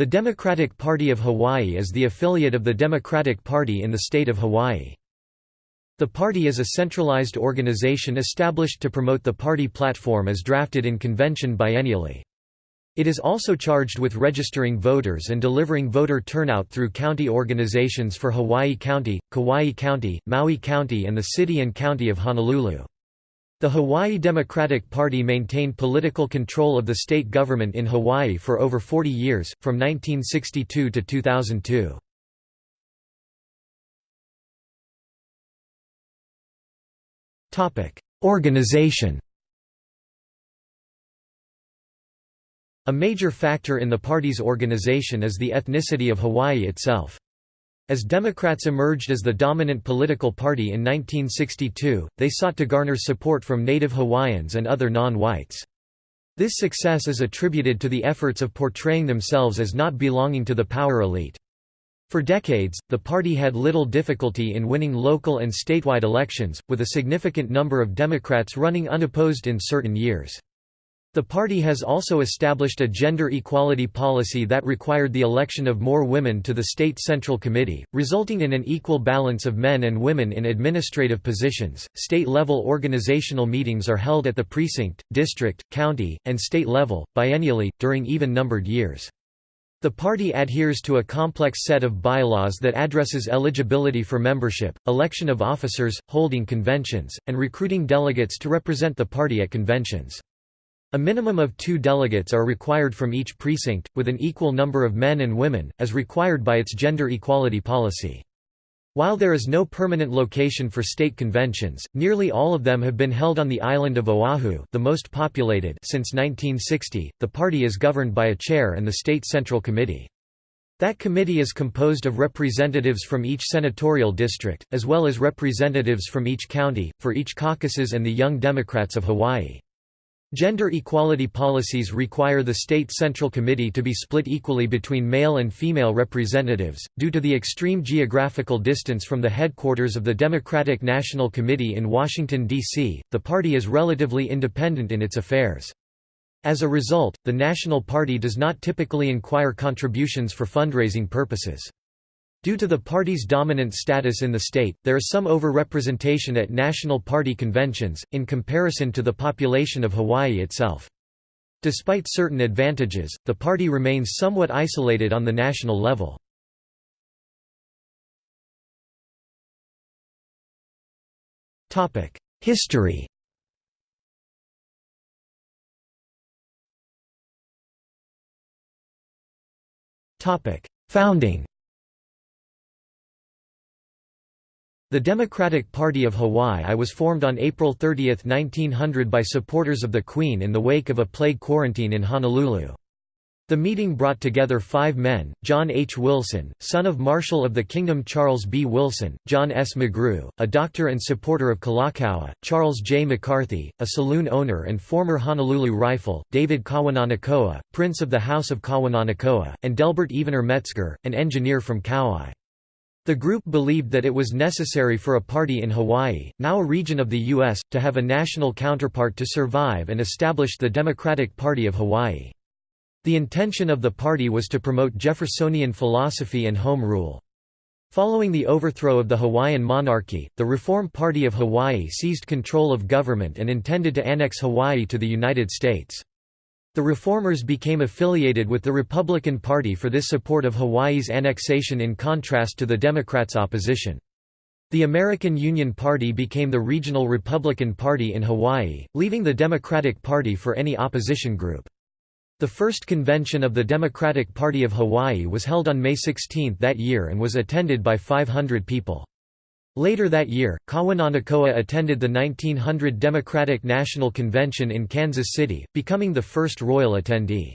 The Democratic Party of Hawaii is the affiliate of the Democratic Party in the state of Hawaii. The party is a centralized organization established to promote the party platform as drafted in convention biennially. It is also charged with registering voters and delivering voter turnout through county organizations for Hawaii County, Kauai County, Maui County and the city and county of Honolulu. The Hawaii Democratic Party maintained political control of the state government in Hawaii for over 40 years, from 1962 to 2002. Organization A major factor in the party's organization is the ethnicity of Hawaii itself. As Democrats emerged as the dominant political party in 1962, they sought to garner support from native Hawaiians and other non-whites. This success is attributed to the efforts of portraying themselves as not belonging to the power elite. For decades, the party had little difficulty in winning local and statewide elections, with a significant number of Democrats running unopposed in certain years. The party has also established a gender equality policy that required the election of more women to the State Central Committee, resulting in an equal balance of men and women in administrative positions. State level organizational meetings are held at the precinct, district, county, and state level, biennially, during even numbered years. The party adheres to a complex set of bylaws that addresses eligibility for membership, election of officers, holding conventions, and recruiting delegates to represent the party at conventions. A minimum of two delegates are required from each precinct, with an equal number of men and women, as required by its gender equality policy. While there is no permanent location for state conventions, nearly all of them have been held on the island of Oahu the most populated since 1960. The party is governed by a chair and the State Central Committee. That committee is composed of representatives from each senatorial district, as well as representatives from each county, for each caucuses and the Young Democrats of Hawaii. Gender equality policies require the State Central Committee to be split equally between male and female representatives. Due to the extreme geographical distance from the headquarters of the Democratic National Committee in Washington, D.C., the party is relatively independent in its affairs. As a result, the National Party does not typically inquire contributions for fundraising purposes. Due to the party's dominant status in the state, there is some overrepresentation at national party conventions, in comparison to the population of Hawaii itself. Despite certain advantages, the party remains somewhat isolated on the national level. History Founding The Democratic Party of Hawaii was formed on April 30, 1900 by supporters of the Queen in the wake of a plague quarantine in Honolulu. The meeting brought together five men, John H. Wilson, son of Marshal of the Kingdom Charles B. Wilson, John S. McGrew, a doctor and supporter of Kalakaua, Charles J. McCarthy, a saloon owner and former Honolulu Rifle, David Kawananakoa, Prince of the House of Kawananakoa, and Delbert Evener Metzger, an engineer from Kauai. The group believed that it was necessary for a party in Hawaii, now a region of the U.S., to have a national counterpart to survive and established the Democratic Party of Hawaii. The intention of the party was to promote Jeffersonian philosophy and home rule. Following the overthrow of the Hawaiian monarchy, the Reform Party of Hawaii seized control of government and intended to annex Hawaii to the United States. The Reformers became affiliated with the Republican Party for this support of Hawaii's annexation in contrast to the Democrats' opposition. The American Union Party became the regional Republican Party in Hawaii, leaving the Democratic Party for any opposition group. The first convention of the Democratic Party of Hawaii was held on May 16 that year and was attended by 500 people. Later that year, Kawananakoa attended the 1900 Democratic National Convention in Kansas City, becoming the first royal attendee.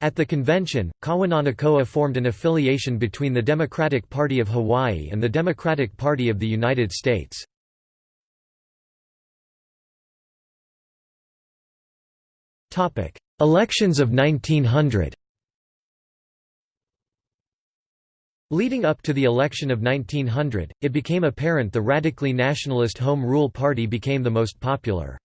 At the convention, Kawananakoa formed an affiliation between the Democratic Party of Hawaii and the Democratic Party of the United States. Elections of 1900 Leading up to the election of 1900, it became apparent the radically nationalist Home Rule Party became the most popular.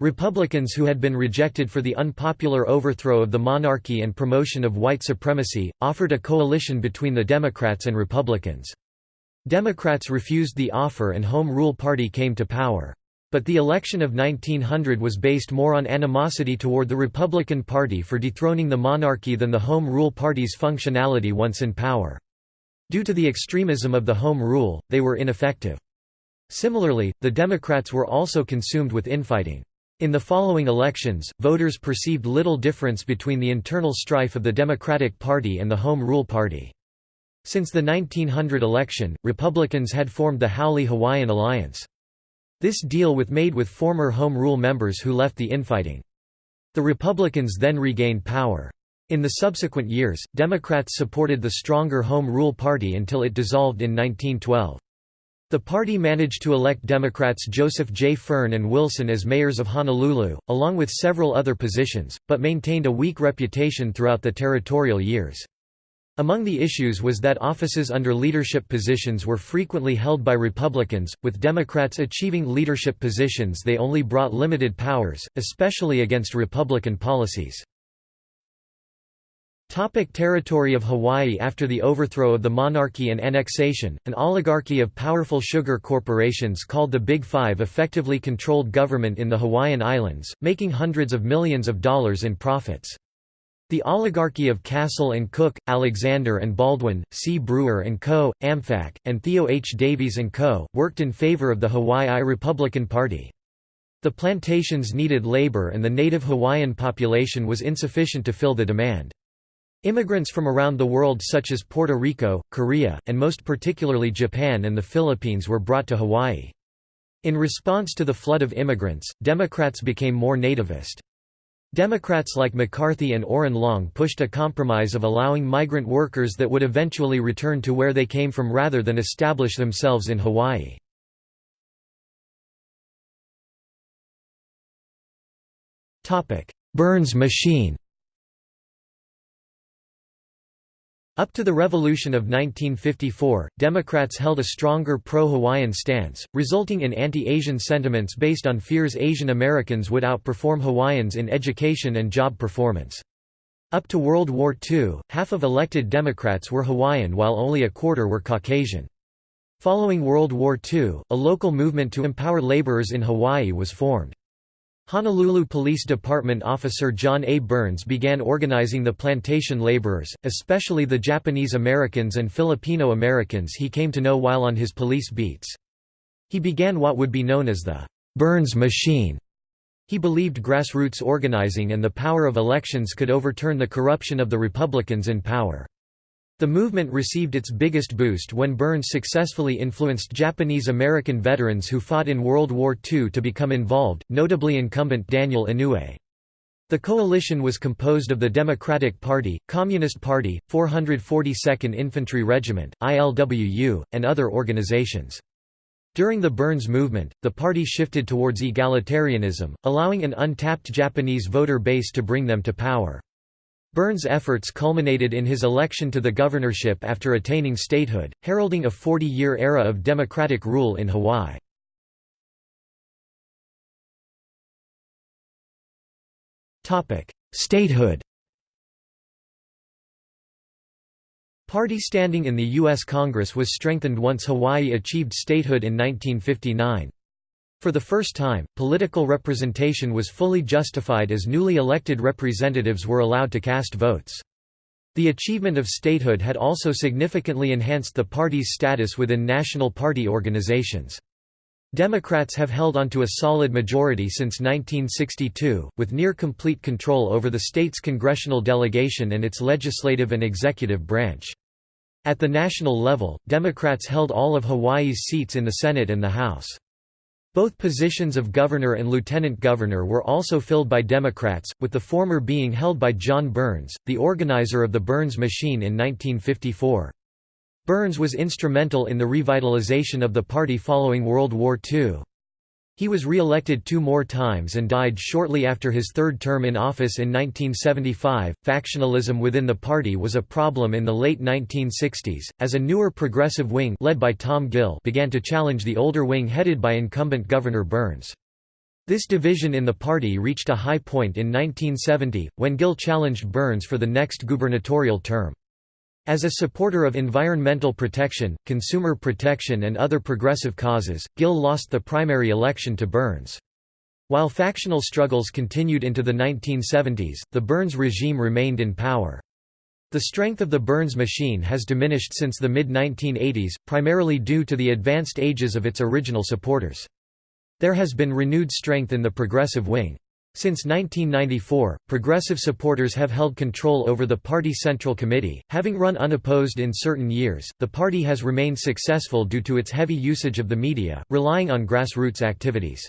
Republicans who had been rejected for the unpopular overthrow of the monarchy and promotion of white supremacy, offered a coalition between the Democrats and Republicans. Democrats refused the offer and Home Rule Party came to power. But the election of 1900 was based more on animosity toward the Republican Party for dethroning the monarchy than the Home Rule Party's functionality once in power. Due to the extremism of the Home Rule, they were ineffective. Similarly, the Democrats were also consumed with infighting. In the following elections, voters perceived little difference between the internal strife of the Democratic Party and the Home Rule Party. Since the 1900 election, Republicans had formed the Haole-Hawaiian Alliance. This deal was made with former Home Rule members who left the infighting. The Republicans then regained power. In the subsequent years, Democrats supported the stronger Home Rule Party until it dissolved in 1912. The party managed to elect Democrats Joseph J. Fern and Wilson as mayors of Honolulu, along with several other positions, but maintained a weak reputation throughout the territorial years. Among the issues was that offices under leadership positions were frequently held by Republicans, with Democrats achieving leadership positions they only brought limited powers, especially against Republican policies. Topic territory of Hawaii After the overthrow of the monarchy and annexation, an oligarchy of powerful sugar corporations called the Big Five effectively controlled government in the Hawaiian Islands, making hundreds of millions of dollars in profits. The oligarchy of Castle and Cooke, Alexander and Baldwin, C. Brewer and Co., Amfac, and Theo H. Davies and Co., worked in favor of the Hawaii Republican Party. The plantations needed labor and the native Hawaiian population was insufficient to fill the demand. Immigrants from around the world such as Puerto Rico, Korea, and most particularly Japan and the Philippines were brought to Hawaii. In response to the flood of immigrants, Democrats became more nativist. Democrats like McCarthy and Oren Long pushed a compromise of allowing migrant workers that would eventually return to where they came from rather than establish themselves in Hawaii. Burns machine Up to the Revolution of 1954, Democrats held a stronger pro-Hawaiian stance, resulting in anti-Asian sentiments based on fears Asian Americans would outperform Hawaiians in education and job performance. Up to World War II, half of elected Democrats were Hawaiian while only a quarter were Caucasian. Following World War II, a local movement to empower laborers in Hawaii was formed. Honolulu Police Department officer John A. Burns began organizing the plantation laborers, especially the Japanese Americans and Filipino Americans he came to know while on his police beats. He began what would be known as the Burns Machine. He believed grassroots organizing and the power of elections could overturn the corruption of the Republicans in power. The movement received its biggest boost when Burns successfully influenced Japanese-American veterans who fought in World War II to become involved, notably incumbent Daniel Inouye. The coalition was composed of the Democratic Party, Communist Party, 442nd Infantry Regiment, ILWU, and other organizations. During the Burns movement, the party shifted towards egalitarianism, allowing an untapped Japanese voter base to bring them to power. Burns' efforts culminated in his election to the governorship after attaining statehood, heralding a 40-year era of democratic rule in Hawaii. Statehood Party standing in the U.S. Congress was strengthened once Hawaii achieved statehood in 1959. For the first time, political representation was fully justified as newly elected representatives were allowed to cast votes. The achievement of statehood had also significantly enhanced the party's status within national party organizations. Democrats have held onto a solid majority since 1962, with near-complete control over the state's congressional delegation and its legislative and executive branch. At the national level, Democrats held all of Hawaii's seats in the Senate and the House. Both positions of governor and lieutenant governor were also filled by Democrats, with the former being held by John Burns, the organizer of the Burns Machine in 1954. Burns was instrumental in the revitalization of the party following World War II. He was re-elected two more times and died shortly after his third term in office in 1975. Factionalism within the party was a problem in the late 1960s, as a newer progressive wing led by Tom Gill began to challenge the older wing headed by incumbent Governor Burns. This division in the party reached a high point in 1970, when Gill challenged Burns for the next gubernatorial term. As a supporter of environmental protection, consumer protection and other progressive causes, Gill lost the primary election to Burns. While factional struggles continued into the 1970s, the Burns regime remained in power. The strength of the Burns machine has diminished since the mid-1980s, primarily due to the advanced ages of its original supporters. There has been renewed strength in the progressive wing. Since 1994, progressive supporters have held control over the party Central Committee. Having run unopposed in certain years, the party has remained successful due to its heavy usage of the media, relying on grassroots activities.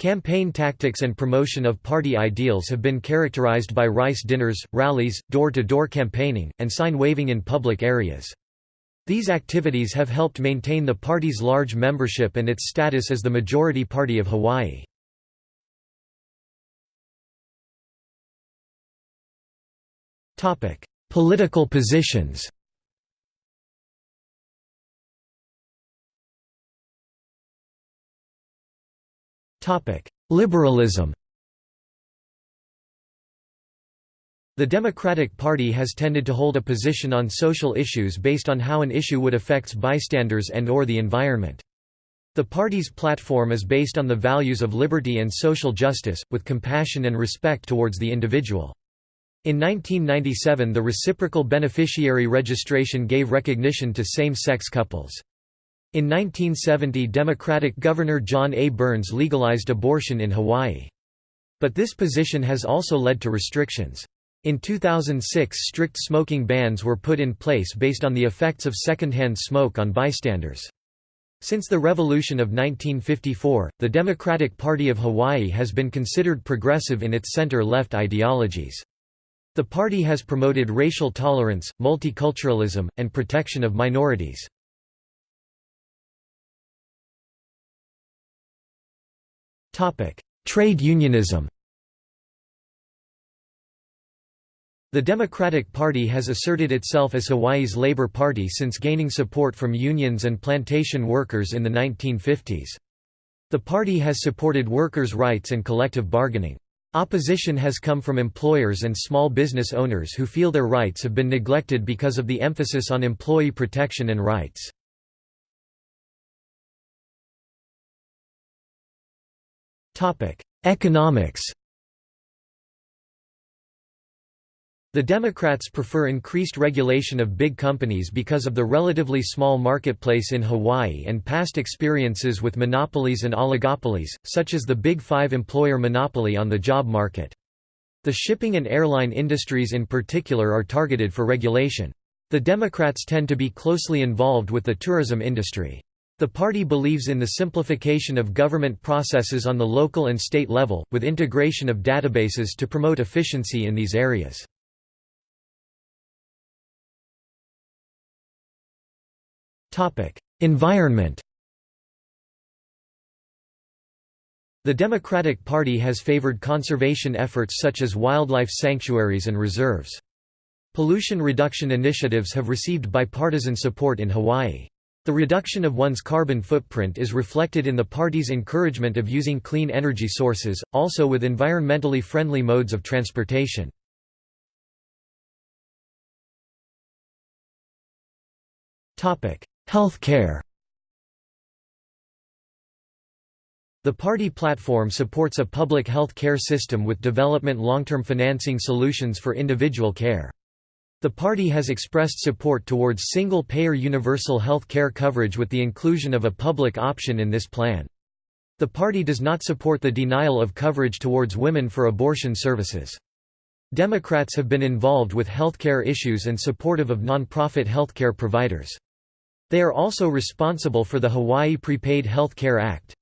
Campaign tactics and promotion of party ideals have been characterized by rice dinners, rallies, door-to-door -door campaigning, and sign waving in public areas. These activities have helped maintain the party's large membership and its status as the majority party of Hawaii. Political positions Liberalism The Democratic Party has tended to hold a position on social issues based on how an issue would affect bystanders and or the environment. The party's platform is based on the values of liberty and social justice, with compassion and respect towards the individual. In 1997 the reciprocal beneficiary registration gave recognition to same-sex couples. In 1970 Democratic Governor John A. Burns legalized abortion in Hawaii. But this position has also led to restrictions. In 2006 strict smoking bans were put in place based on the effects of secondhand smoke on bystanders. Since the Revolution of 1954, the Democratic Party of Hawaii has been considered progressive in its center-left ideologies. The party has promoted racial tolerance, multiculturalism, and protection of minorities. Trade unionism The Democratic Party has asserted itself as Hawaii's Labor Party since gaining support from unions and plantation workers in the 1950s. The party has supported workers' rights and collective bargaining. Opposition has come from employers and small business owners who feel their rights have been neglected because of the emphasis on employee protection and rights. Economics The Democrats prefer increased regulation of big companies because of the relatively small marketplace in Hawaii and past experiences with monopolies and oligopolies, such as the Big Five employer monopoly on the job market. The shipping and airline industries in particular are targeted for regulation. The Democrats tend to be closely involved with the tourism industry. The party believes in the simplification of government processes on the local and state level, with integration of databases to promote efficiency in these areas. Environment The Democratic Party has favored conservation efforts such as wildlife sanctuaries and reserves. Pollution reduction initiatives have received bipartisan support in Hawaii. The reduction of one's carbon footprint is reflected in the party's encouragement of using clean energy sources, also with environmentally friendly modes of transportation. Health care The party platform supports a public health care system with development long-term financing solutions for individual care. The party has expressed support towards single-payer universal health care coverage with the inclusion of a public option in this plan. The party does not support the denial of coverage towards women for abortion services. Democrats have been involved with healthcare issues and supportive of non-profit healthcare providers. They are also responsible for the Hawaii Prepaid Health Care Act.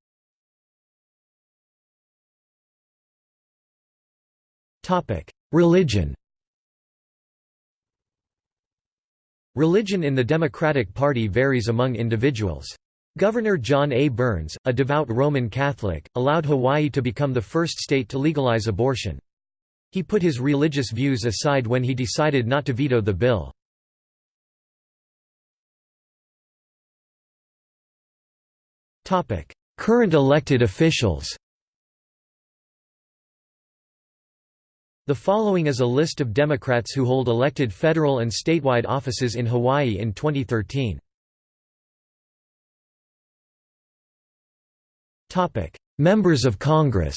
Religion Religion in the Democratic Party varies among individuals. Governor John A. Burns, a devout Roman Catholic, allowed Hawaii to become the first state to legalize abortion. He put his religious views aside when he decided not to veto the bill. Current elected officials The following is a list of Democrats who hold elected federal and statewide offices in Hawaii in 2013. Topic: Members of Congress.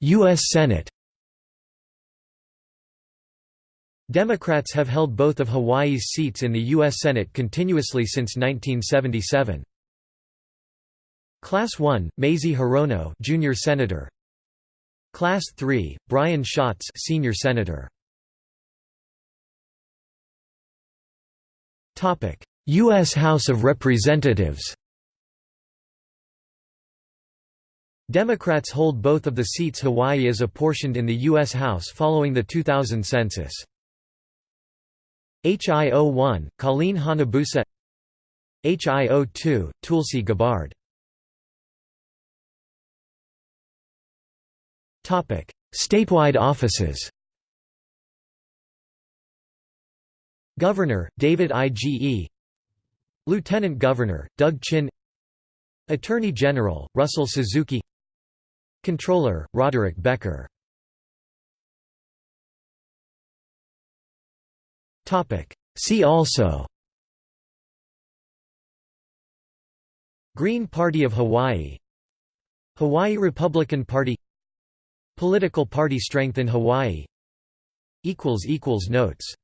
US Senate. Democrats have held both of Hawaii's seats in the U.S. Senate continuously since 1977. Class 1, Mazie Hirono, Junior Senator. Class 3, Brian Schatz, Senior Senator. Topic: U.S. House of Representatives. Democrats hold both of the seats Hawaii is apportioned in the U.S. House following the 2000 census. HIO1, Colleen Hanabusa. HIO2, Tulsi Gabbard. Statewide offices. Governor, David I.G.E. Lieutenant Governor, Doug Chin. Attorney General, Russell Suzuki. Controller, Roderick Becker See also Green Party of Hawaii Hawaii Republican Party Political party strength in Hawaii Notes